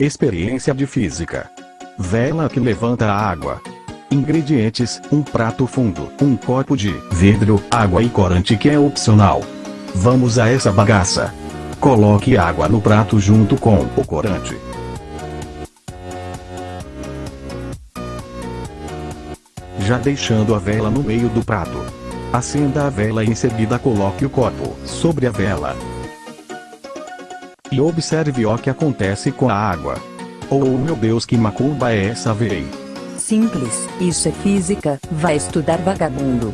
Experiência de física. Vela que levanta a água. Ingredientes: um prato fundo, um copo de vidro, água e corante que é opcional. Vamos a essa bagaça. Coloque água no prato junto com o corante. Já deixando a vela no meio do prato. Acenda a vela e em seguida coloque o copo sobre a vela. E observe o que acontece com a água. Oh meu Deus que macumba é essa véi? Simples, isso é física, vai estudar vagabundo.